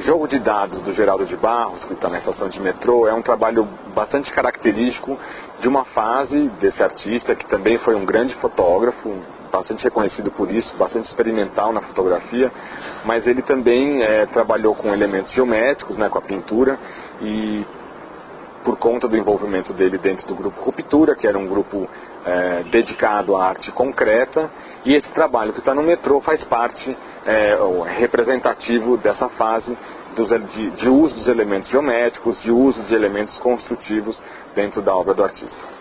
jogo de dados do Geraldo de Barros, que está na estação de metrô, é um trabalho bastante característico de uma fase desse artista, que também foi um grande fotógrafo, bastante reconhecido por isso, bastante experimental na fotografia, mas ele também é, trabalhou com elementos geométricos, né, com a pintura, e por conta do envolvimento dele dentro do grupo Ruptura, que era um grupo é, dedicado à arte concreta, e esse trabalho que está no metrô faz parte é, representativo dessa fase dos, de, de uso dos elementos geométricos, de uso de elementos construtivos dentro da obra do artista.